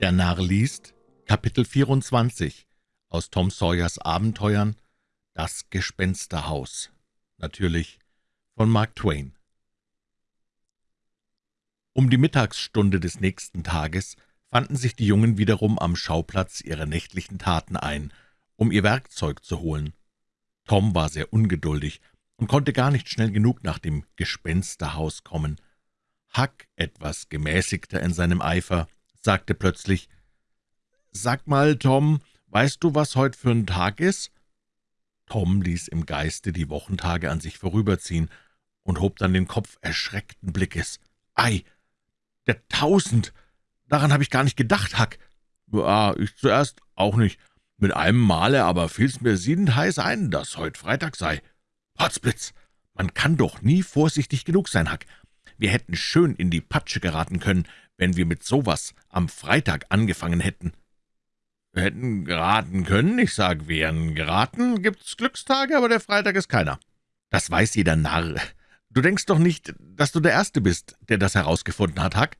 Der Narr liest Kapitel 24 aus Tom Sawyers Abenteuern Das Gespensterhaus. Natürlich von Mark Twain. Um die Mittagsstunde des nächsten Tages fanden sich die Jungen wiederum am Schauplatz ihrer nächtlichen Taten ein, um ihr Werkzeug zu holen. Tom war sehr ungeduldig und konnte gar nicht schnell genug nach dem Gespensterhaus kommen. Huck, etwas gemäßigter in seinem Eifer, sagte plötzlich, »Sag mal, Tom, weißt du, was heute für ein Tag ist?« Tom ließ im Geiste die Wochentage an sich vorüberziehen und hob dann den Kopf erschreckten Blickes. »Ei, der Tausend! Daran habe ich gar nicht gedacht, Huck.« »Ja, ich zuerst auch nicht. Mit einem Male aber fiel's mir siedend heiß ein, dass heut Freitag sei.« »Potzblitz! Man kann doch nie vorsichtig genug sein, Huck. Wir hätten schön in die Patsche geraten können, wenn wir mit sowas am Freitag angefangen hätten.« »Wir hätten geraten können, ich sag, wären geraten, gibt's Glückstage, aber der Freitag ist keiner.« »Das weiß jeder Narr. Du denkst doch nicht, dass du der Erste bist, der das herausgefunden hat, Huck?«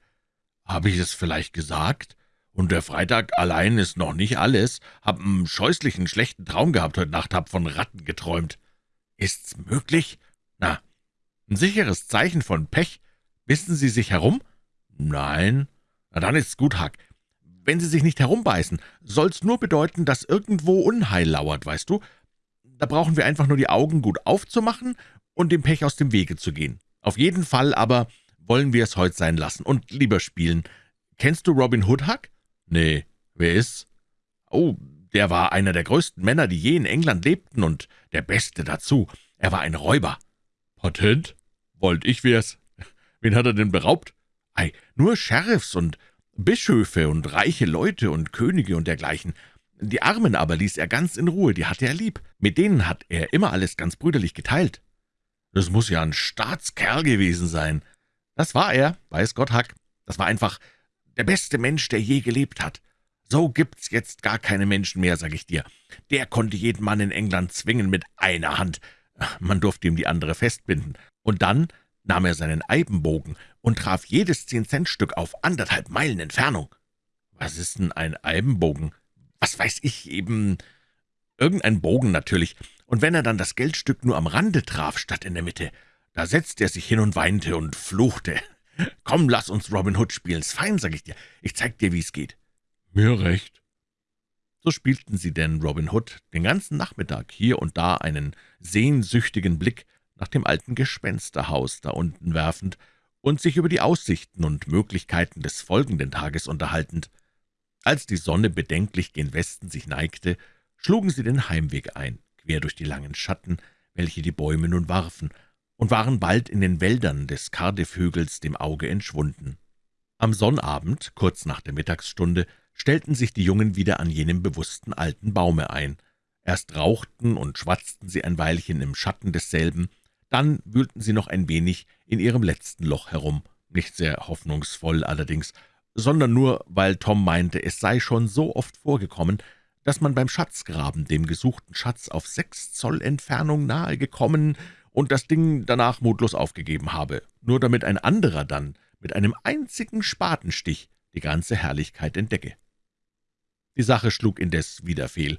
»Habe ich es vielleicht gesagt? Und der Freitag allein ist noch nicht alles. Hab einen scheußlichen, schlechten Traum gehabt heute Nacht, hab von Ratten geträumt.« »Ist's möglich? Na, ein sicheres Zeichen von Pech. Wissen Sie sich herum?« »Nein.« »Na, dann ist's gut, Huck. Wenn Sie sich nicht herumbeißen, soll's nur bedeuten, dass irgendwo Unheil lauert, weißt du? Da brauchen wir einfach nur die Augen gut aufzumachen und dem Pech aus dem Wege zu gehen. Auf jeden Fall aber wollen wir es heute sein lassen und lieber spielen. Kennst du Robin Hood, Huck?« »Nee, wer ist's?« »Oh, der war einer der größten Männer, die je in England lebten, und der Beste dazu. Er war ein Räuber.« »Patent? Wollt ich wär's. Wen hat er denn beraubt?« »Ei, nur Sheriffs und Bischöfe und reiche Leute und Könige und dergleichen. Die Armen aber ließ er ganz in Ruhe, die hatte er lieb. Mit denen hat er immer alles ganz brüderlich geteilt.« »Das muss ja ein Staatskerl gewesen sein.« »Das war er, weiß Gott, Hack. Das war einfach der beste Mensch, der je gelebt hat. So gibt's jetzt gar keine Menschen mehr, sag ich dir. Der konnte jeden Mann in England zwingen mit einer Hand. Man durfte ihm die andere festbinden. Und dann nahm er seinen Eibenbogen und traf jedes Zehn-Cent-Stück auf anderthalb Meilen Entfernung. Was ist denn ein Eibenbogen? Was weiß ich, eben irgendein Bogen natürlich. Und wenn er dann das Geldstück nur am Rande traf, statt in der Mitte, da setzte er sich hin und weinte und fluchte. »Komm, lass uns Robin Hood spielen's fein, sag ich dir. Ich zeig dir, wie's geht.« »Mir recht.« So spielten sie denn Robin Hood den ganzen Nachmittag, hier und da einen sehnsüchtigen Blick nach dem alten Gespensterhaus da unten werfend und sich über die Aussichten und Möglichkeiten des folgenden Tages unterhaltend. Als die Sonne bedenklich gen Westen sich neigte, schlugen sie den Heimweg ein, quer durch die langen Schatten, welche die Bäume nun warfen, und waren bald in den Wäldern des Cardiff-Hügels dem Auge entschwunden. Am Sonnabend, kurz nach der Mittagsstunde, stellten sich die Jungen wieder an jenem bewussten alten Baume ein. Erst rauchten und schwatzten sie ein Weilchen im Schatten desselben, dann wühlten sie noch ein wenig in ihrem letzten Loch herum, nicht sehr hoffnungsvoll allerdings, sondern nur, weil Tom meinte, es sei schon so oft vorgekommen, dass man beim Schatzgraben dem gesuchten Schatz auf sechs Zoll Entfernung nahe gekommen und das Ding danach mutlos aufgegeben habe, nur damit ein anderer dann mit einem einzigen Spatenstich die ganze Herrlichkeit entdecke. Die Sache schlug indes wieder fehl,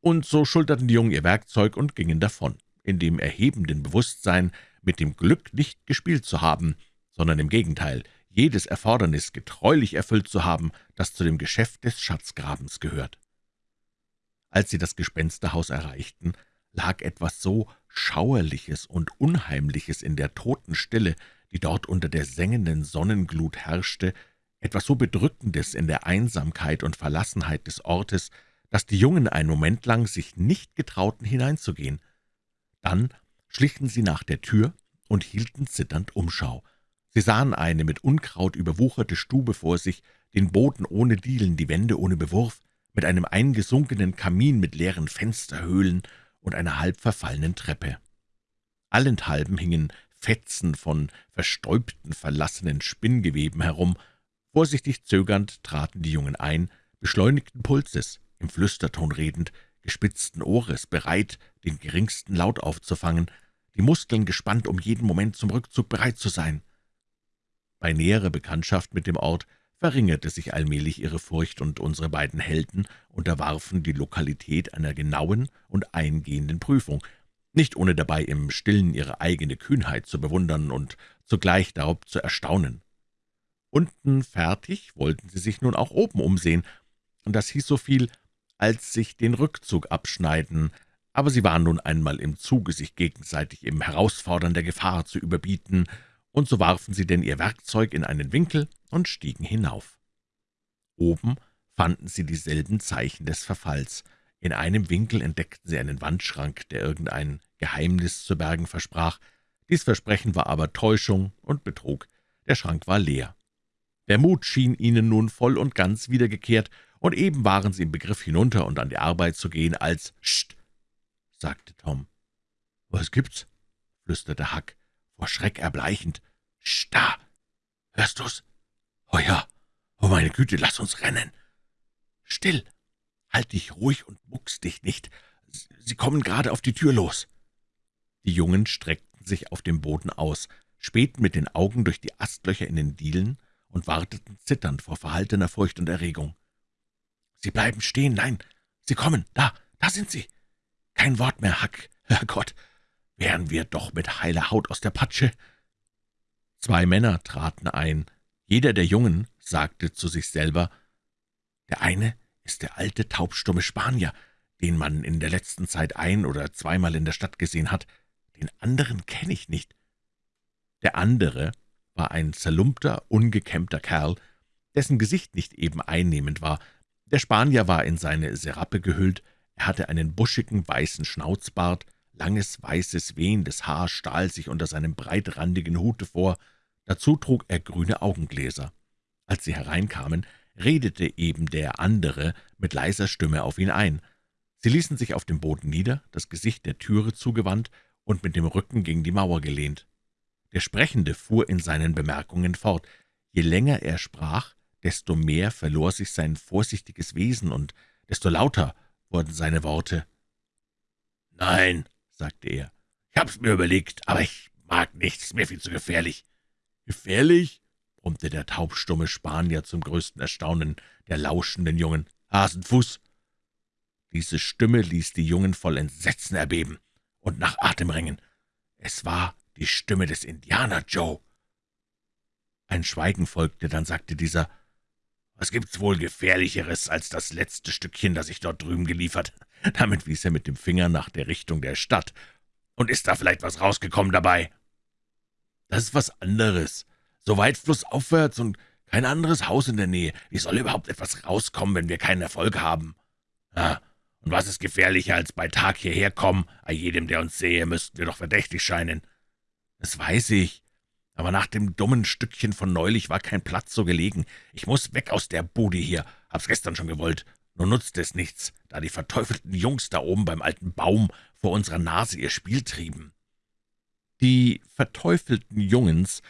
und so schulterten die Jungen ihr Werkzeug und gingen davon, in dem erhebenden Bewusstsein, mit dem Glück nicht gespielt zu haben, sondern im Gegenteil, jedes Erfordernis getreulich erfüllt zu haben, das zu dem Geschäft des Schatzgrabens gehört. Als sie das Gespensterhaus erreichten, lag etwas so Schauerliches und Unheimliches in der Totenstille, die dort unter der sengenden Sonnenglut herrschte, etwas so Bedrückendes in der Einsamkeit und Verlassenheit des Ortes, dass die Jungen einen Moment lang sich nicht getrauten, hineinzugehen. Dann schlichen sie nach der Tür und hielten zitternd Umschau. Sie sahen eine mit Unkraut überwucherte Stube vor sich, den Boden ohne Dielen, die Wände ohne Bewurf, mit einem eingesunkenen Kamin mit leeren Fensterhöhlen und einer halb verfallenen Treppe. Allenthalben hingen Fetzen von verstäubten, verlassenen Spinngeweben herum. Vorsichtig zögernd traten die Jungen ein, beschleunigten Pulses, im Flüsterton redend, gespitzten Ohres, bereit, den geringsten Laut aufzufangen, die Muskeln gespannt, um jeden Moment zum Rückzug bereit zu sein. Bei näherer Bekanntschaft mit dem Ort verringerte sich allmählich ihre Furcht, und unsere beiden Helden unterwarfen die Lokalität einer genauen und eingehenden Prüfung, nicht ohne dabei im Stillen ihre eigene Kühnheit zu bewundern und zugleich darob zu erstaunen. Unten fertig wollten sie sich nun auch oben umsehen, und das hieß so viel, als sich den Rückzug abschneiden, aber sie waren nun einmal im Zuge, sich gegenseitig im Herausfordern der Gefahr zu überbieten, und so warfen sie denn ihr Werkzeug in einen Winkel und stiegen hinauf. Oben fanden sie dieselben Zeichen des Verfalls. In einem Winkel entdeckten sie einen Wandschrank, der irgendein Geheimnis zu bergen versprach. Dies Versprechen war aber Täuschung und Betrug. Der Schrank war leer. Der Mut schien ihnen nun voll und ganz wiedergekehrt, und eben waren sie im Begriff, hinunter und an die Arbeit zu gehen, als »Scht«, sagte Tom. »Was gibt's?« flüsterte Huck, vor Schreck erbleichend. »Sch, da! Hörst du's? Oh ja! Oh, meine Güte, lass uns rennen!« »Still! Halt dich ruhig und muckst dich nicht! Sie kommen gerade auf die Tür los!« Die Jungen streckten sich auf dem Boden aus, spähten mit den Augen durch die Astlöcher in den Dielen und warteten zitternd vor verhaltener Furcht und Erregung. »Sie bleiben stehen, nein, Sie kommen, da, da sind Sie!« »Kein Wort mehr, Hack, Herrgott, wären wir doch mit heiler Haut aus der Patsche!« Zwei Männer traten ein. Jeder der Jungen sagte zu sich selber, »Der eine ist der alte, taubstumme Spanier, den man in der letzten Zeit ein- oder zweimal in der Stadt gesehen hat. Den anderen kenne ich nicht.« Der andere war ein zerlumpter, ungekämmter Kerl, dessen Gesicht nicht eben einnehmend war. Der Spanier war in seine Serappe gehüllt, er hatte einen buschigen, weißen Schnauzbart, langes, weißes, wehendes Haar stahl sich unter seinem breitrandigen Hute vor, dazu trug er grüne Augengläser. Als sie hereinkamen, redete eben der andere mit leiser Stimme auf ihn ein. Sie ließen sich auf dem Boden nieder, das Gesicht der Türe zugewandt und mit dem Rücken gegen die Mauer gelehnt. Der Sprechende fuhr in seinen Bemerkungen fort. Je länger er sprach, desto mehr verlor sich sein vorsichtiges Wesen, und desto lauter wurden seine Worte. »Nein«, sagte er, »ich hab's mir überlegt, aber ich mag nicht, ist mir viel zu gefährlich.« »Gefährlich?« brummte der taubstumme Spanier zum größten Erstaunen der lauschenden Jungen. »Hasenfuß!« Diese Stimme ließ die Jungen voll Entsetzen erbeben und nach Atem ringen. Es war die Stimme des Indianer Joe. Ein Schweigen folgte, dann sagte dieser, »Was gibt's wohl Gefährlicheres als das letzte Stückchen, das ich dort drüben geliefert?« Damit wies er mit dem Finger nach der Richtung der Stadt. »Und ist da vielleicht was rausgekommen dabei?« »Das ist was anderes. So weit flussaufwärts und kein anderes Haus in der Nähe. Wie soll überhaupt etwas rauskommen, wenn wir keinen Erfolg haben?« »Ah, und was ist gefährlicher als bei Tag hierher kommen? A jedem, der uns sehe, müssten wir doch verdächtig scheinen.« »Das weiß ich. Aber nach dem dummen Stückchen von neulich war kein Platz so gelegen. Ich muss weg aus der Bude hier. Hab's gestern schon gewollt. Nur nutzt es nichts, da die verteufelten Jungs da oben beim alten Baum vor unserer Nase ihr Spiel trieben.« Die verteufelten Jungens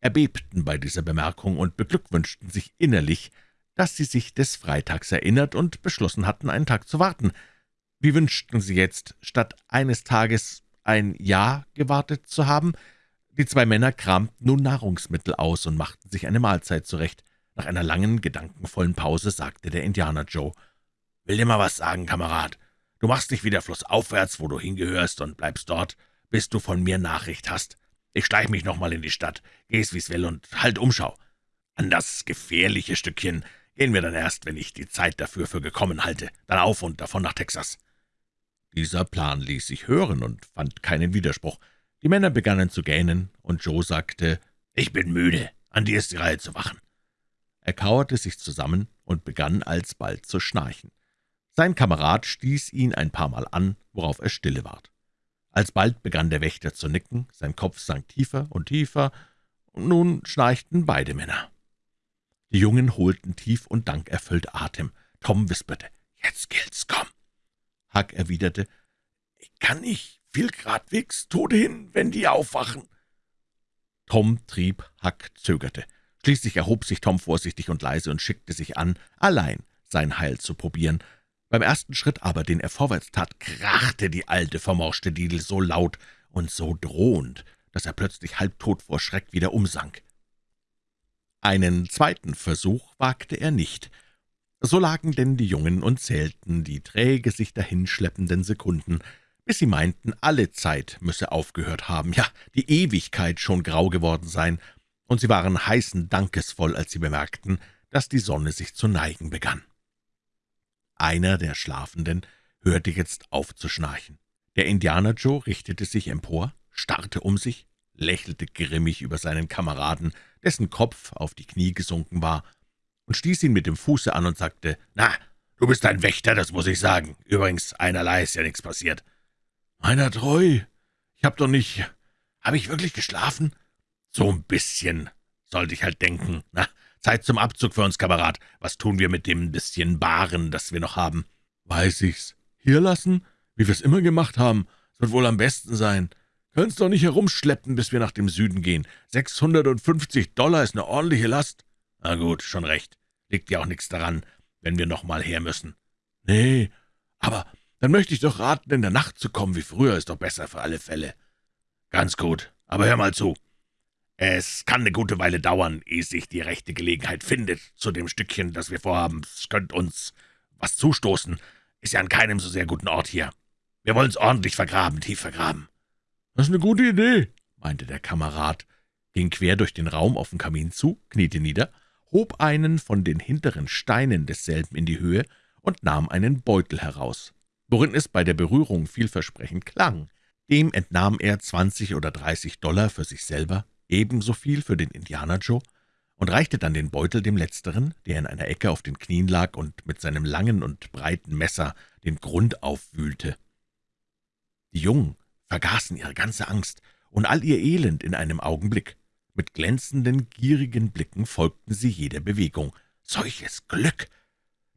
erbebten bei dieser Bemerkung und beglückwünschten sich innerlich, dass sie sich des Freitags erinnert und beschlossen hatten, einen Tag zu warten. Wie wünschten sie jetzt, statt eines Tages ein Jahr gewartet zu haben, die zwei Männer kramten nun Nahrungsmittel aus und machten sich eine Mahlzeit zurecht. Nach einer langen, gedankenvollen Pause sagte der Indianer Joe, »Will dir mal was sagen, Kamerad. Du machst dich wieder flussaufwärts, wo du hingehörst, und bleibst dort, bis du von mir Nachricht hast. Ich schleich mich noch mal in die Stadt, geh's wie's will und halt Umschau. An das gefährliche Stückchen gehen wir dann erst, wenn ich die Zeit dafür für gekommen halte. Dann auf und davon nach Texas.« Dieser Plan ließ sich hören und fand keinen Widerspruch. Die Männer begannen zu gähnen, und Joe sagte, »Ich bin müde, an dir ist die Reihe zu wachen.« Er kauerte sich zusammen und begann alsbald zu schnarchen. Sein Kamerad stieß ihn ein paar Mal an, worauf er stille ward. Alsbald begann der Wächter zu nicken, sein Kopf sank tiefer und tiefer, und nun schnarchten beide Männer. Die Jungen holten tief und dankerfüllt Atem. Tom wisperte, »Jetzt gilt's, komm!« Huck erwiderte, »Ich kann nicht, fiel gradwegs tot hin, wenn die aufwachen.« Tom trieb, Huck zögerte. Schließlich erhob sich Tom vorsichtig und leise und schickte sich an, allein sein Heil zu probieren. Beim ersten Schritt aber, den er vorwärts tat, krachte die alte, vermorschte Didel so laut und so drohend, dass er plötzlich halbtot vor Schreck wieder umsank. Einen zweiten Versuch wagte er nicht. So lagen denn die Jungen und zählten die träge sich dahinschleppenden Sekunden, bis sie meinten, alle Zeit müsse aufgehört haben, ja, die Ewigkeit schon grau geworden sein, und sie waren heißen Dankesvoll, als sie bemerkten, dass die Sonne sich zu neigen begann. Einer der Schlafenden hörte jetzt auf zu schnarchen. Der Indianer Joe richtete sich empor, starrte um sich, lächelte grimmig über seinen Kameraden, dessen Kopf auf die Knie gesunken war, und stieß ihn mit dem Fuße an und sagte, »Na, du bist ein Wächter, das muss ich sagen. Übrigens, einerlei ist ja nichts passiert.« »Meiner treu, ich hab doch nicht... Habe ich wirklich geschlafen?« »So ein bisschen, sollte ich halt denken. Na, Zeit zum Abzug für uns, Kamerad. Was tun wir mit dem bisschen Baren, das wir noch haben?« »Weiß ich's. Hier lassen, wie wir's immer gemacht haben. Es wird wohl am besten sein. Können's doch nicht herumschleppen, bis wir nach dem Süden gehen. 650 Dollar ist eine ordentliche Last.« »Na gut, schon recht. Liegt ja auch nichts daran, wenn wir noch mal her müssen.« »Nee, aber dann möchte ich doch raten, in der Nacht zu kommen wie früher, ist doch besser für alle Fälle.« »Ganz gut, aber hör mal zu. Es kann eine gute Weile dauern, ehe sich die rechte Gelegenheit findet zu dem Stückchen, das wir vorhaben. Es könnte uns was zustoßen. Ist ja an keinem so sehr guten Ort hier. Wir wollen's ordentlich vergraben, tief vergraben.« »Das ist eine gute Idee«, meinte der Kamerad, ging quer durch den Raum auf den Kamin zu, kniete nieder, hob einen von den hinteren Steinen desselben in die Höhe und nahm einen Beutel heraus, worin es bei der Berührung vielversprechend klang. Dem entnahm er zwanzig oder dreißig Dollar für sich selber, ebenso viel für den Indianer Joe, und reichte dann den Beutel dem Letzteren, der in einer Ecke auf den Knien lag und mit seinem langen und breiten Messer den Grund aufwühlte. Die Jungen vergaßen ihre ganze Angst und all ihr Elend in einem Augenblick. Mit glänzenden, gierigen Blicken folgten sie jeder Bewegung. Solches Glück!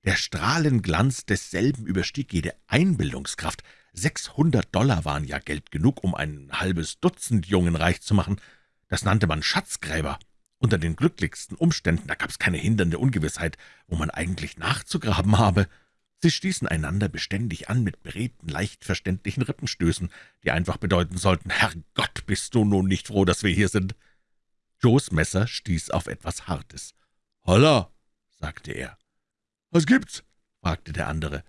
Der Strahlenglanz desselben überstieg jede Einbildungskraft. Sechshundert Dollar waren ja Geld genug, um ein halbes Dutzend Jungen reich zu machen. Das nannte man Schatzgräber. Unter den glücklichsten Umständen, da gab's keine hindernde Ungewissheit, wo man eigentlich nachzugraben habe. Sie stießen einander beständig an mit beredten, leicht verständlichen Rippenstößen, die einfach bedeuten sollten, »Herrgott, bist du nun nicht froh, dass wir hier sind?« Joes Messer stieß auf etwas Hartes. »Holla«, sagte er. »Was gibt's?« fragte der andere.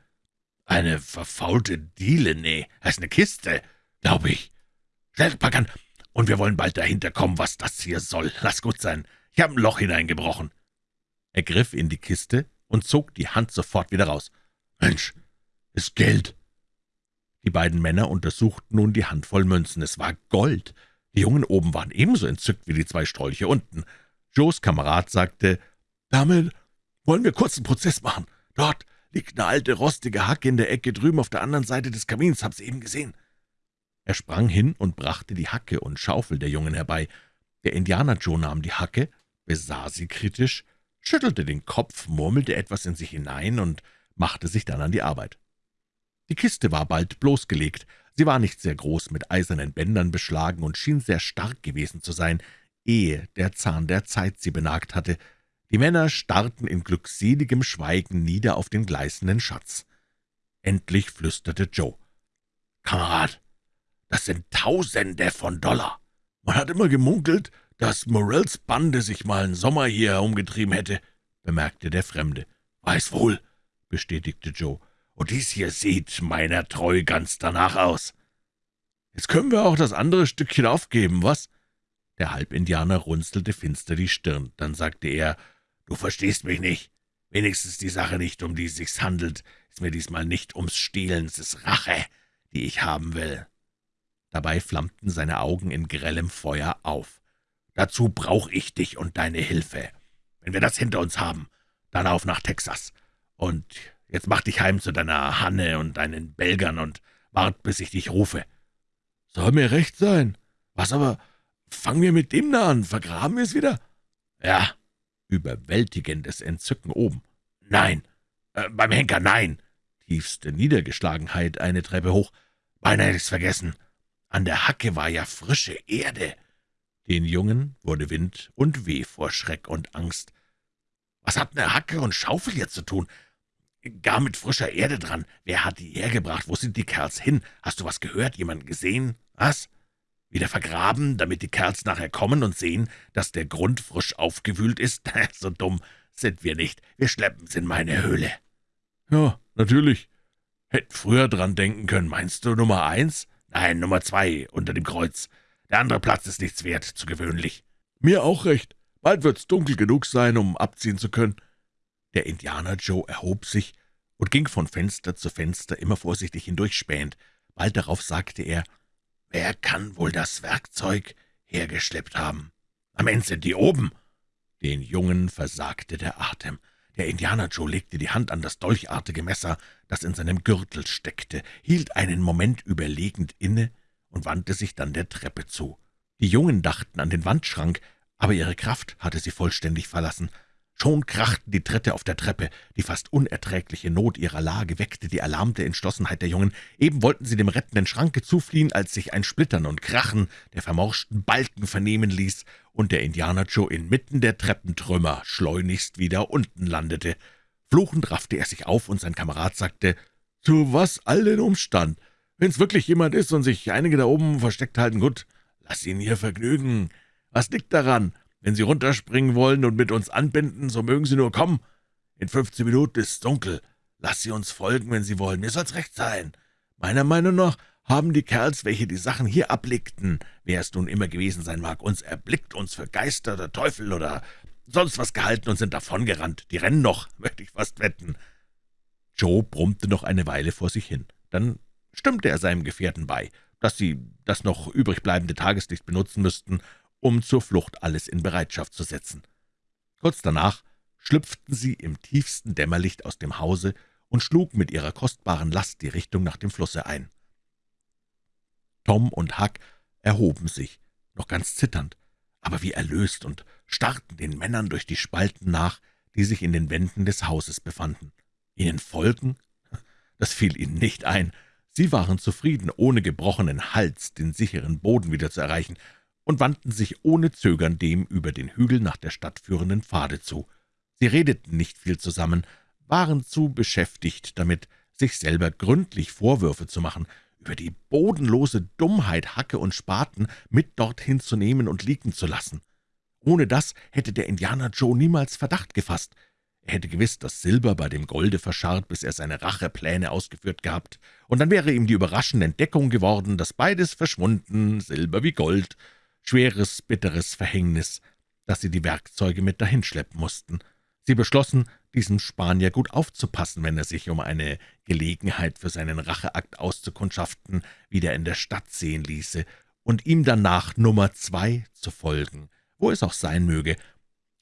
»Eine verfaulte Diele, nee, heißt eine Kiste, glaube ich. Schnell, pack an, und wir wollen bald dahinter kommen, was das hier soll. Lass gut sein, ich habe ein Loch hineingebrochen.« Er griff in die Kiste und zog die Hand sofort wieder raus. »Mensch, ist Geld!« Die beiden Männer untersuchten nun die Handvoll Münzen. Es war Gold. Die Jungen oben waren ebenso entzückt wie die zwei Strolche unten. Joes Kamerad sagte, »Damit wollen wir kurz einen Prozess machen. Dort liegt eine alte, rostige Hacke in der Ecke drüben auf der anderen Seite des Kamins. Hab's eben gesehen.« Er sprang hin und brachte die Hacke und Schaufel der Jungen herbei. Der Indianer Joe nahm die Hacke, besah sie kritisch, schüttelte den Kopf, murmelte etwas in sich hinein und machte sich dann an die Arbeit. Die Kiste war bald bloßgelegt. Sie war nicht sehr groß, mit eisernen Bändern beschlagen und schien sehr stark gewesen zu sein, ehe der Zahn der Zeit sie benagt hatte. Die Männer starrten in glückseligem Schweigen nieder auf den gleißenden Schatz. Endlich flüsterte Joe. »Kamerad, das sind Tausende von Dollar. Man hat immer gemunkelt, dass Morells Bande sich mal einen Sommer hier herumgetrieben hätte«, bemerkte der Fremde. »Weiß wohl«, bestätigte Joe. »Und dies hier sieht meiner treu ganz danach aus.« »Jetzt können wir auch das andere Stückchen aufgeben, was?« Der Halbindianer runzelte finster die Stirn. Dann sagte er, »Du verstehst mich nicht. Wenigstens die Sache nicht, um die es sich handelt, ist mir diesmal nicht ums Stehlen, es ist Rache, die ich haben will.« Dabei flammten seine Augen in grellem Feuer auf. »Dazu brauche ich dich und deine Hilfe. Wenn wir das hinter uns haben, dann auf nach Texas. Und jetzt mach dich heim zu deiner Hanne und deinen Belgern und wart, bis ich dich rufe.« »Soll mir recht sein. Was aber, fangen wir mit dem da an, vergraben wir es wieder?« »Ja.« Überwältigendes Entzücken oben. »Nein. Äh, beim Henker, nein.« Tiefste Niedergeschlagenheit eine Treppe hoch. »Beinahe hätte ich's vergessen. An der Hacke war ja frische Erde.« Den Jungen wurde Wind und Weh vor Schreck und Angst. »Was hat eine Hacke und Schaufel jetzt zu tun? Gar mit frischer Erde dran. Wer hat die hergebracht? Wo sind die Kerls hin? Hast du was gehört? Jemanden gesehen? Was? Wieder vergraben, damit die Kerls nachher kommen und sehen, dass der Grund frisch aufgewühlt ist? so dumm sind wir nicht. Wir schleppen's in meine Höhle.« »Ja, natürlich. Hätten früher dran denken können. Meinst du Nummer eins? Nein, Nummer zwei, unter dem Kreuz. Der andere Platz ist nichts wert, zu gewöhnlich.« »Mir auch recht. Bald wird's dunkel genug sein, um abziehen zu können.« Der Indianer Joe erhob sich und ging von Fenster zu Fenster, immer vorsichtig hindurchspähend. Bald darauf sagte er, »Wer kann wohl das Werkzeug hergeschleppt haben? Am Ende sind die oben.« Den Jungen versagte der Atem. Der Indianer Joe legte die Hand an das dolchartige Messer, das in seinem Gürtel steckte, hielt einen Moment überlegend inne und wandte sich dann der Treppe zu. Die Jungen dachten an den Wandschrank, aber ihre Kraft hatte sie vollständig verlassen. Schon krachten die Tritte auf der Treppe. Die fast unerträgliche Not ihrer Lage weckte die erlahmte Entschlossenheit der Jungen. Eben wollten sie dem rettenden Schranke zufliehen, als sich ein Splittern und Krachen der vermorschten Balken vernehmen ließ und der Indianer Joe inmitten der Treppentrümmer schleunigst wieder unten landete. Fluchend raffte er sich auf, und sein Kamerad sagte, »Zu was all den Umstand? Wenn's wirklich jemand ist und sich einige da oben versteckt halten, gut, lass ihn hier vergnügen. Was liegt daran? Wenn Sie runterspringen wollen und mit uns anbinden, so mögen Sie nur kommen. In fünfzehn Minuten ist es dunkel. Lass Sie uns folgen, wenn Sie wollen. Mir soll's recht sein. Meiner Meinung nach haben die Kerls, welche die Sachen hier ablegten, wer es nun immer gewesen sein mag, uns erblickt, uns für Geister oder Teufel oder sonst was gehalten und sind davongerannt. Die rennen noch, möchte ich fast wetten.« Joe brummte noch eine Weile vor sich hin. Dann stimmte er seinem Gefährten bei, dass sie das noch übrig bleibende Tageslicht benutzen müssten, um zur Flucht alles in Bereitschaft zu setzen. Kurz danach schlüpften sie im tiefsten Dämmerlicht aus dem Hause und schlugen mit ihrer kostbaren Last die Richtung nach dem Flusse ein. Tom und Huck erhoben sich, noch ganz zitternd, aber wie erlöst und starrten den Männern durch die Spalten nach, die sich in den Wänden des Hauses befanden. Ihnen folgen? Das fiel ihnen nicht ein. Sie waren zufrieden, ohne gebrochenen Hals den sicheren Boden wieder zu erreichen, und wandten sich ohne Zögern dem über den Hügel nach der Stadt führenden Pfade zu. Sie redeten nicht viel zusammen, waren zu beschäftigt damit, sich selber gründlich Vorwürfe zu machen, über die bodenlose Dummheit, Hacke und Spaten mit dorthin zu nehmen und liegen zu lassen. Ohne das hätte der Indianer Joe niemals Verdacht gefasst. Er hätte gewiss das Silber bei dem Golde verscharrt, bis er seine Rachepläne ausgeführt gehabt, und dann wäre ihm die überraschende Entdeckung geworden, dass beides verschwunden, Silber wie Gold, schweres, bitteres Verhängnis, dass sie die Werkzeuge mit dahinschleppen mussten. Sie beschlossen, diesem Spanier gut aufzupassen, wenn er sich um eine Gelegenheit für seinen Racheakt auszukundschaften wieder in der Stadt sehen ließe, und ihm danach Nummer zwei zu folgen, wo es auch sein möge.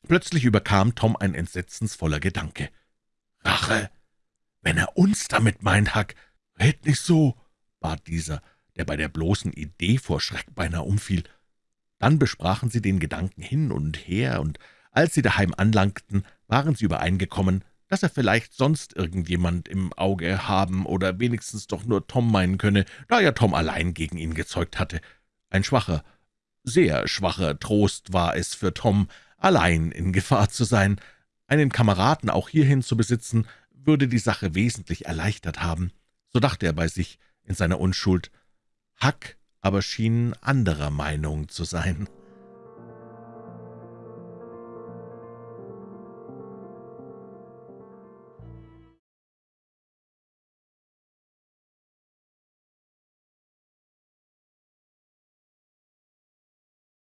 Plötzlich überkam Tom ein entsetzensvoller Gedanke. »Rache! Wenn er uns damit meint, Huck, red nicht so«, bat dieser, der bei der bloßen Idee vor Schreck beinahe umfiel. Dann besprachen sie den Gedanken hin und her, und als sie daheim anlangten, waren sie übereingekommen, dass er vielleicht sonst irgendjemand im Auge haben oder wenigstens doch nur Tom meinen könne, da ja Tom allein gegen ihn gezeugt hatte. Ein schwacher, sehr schwacher Trost war es für Tom, allein in Gefahr zu sein. Einen Kameraden auch hierhin zu besitzen, würde die Sache wesentlich erleichtert haben. So dachte er bei sich in seiner Unschuld. Huck aber schien anderer Meinung zu sein.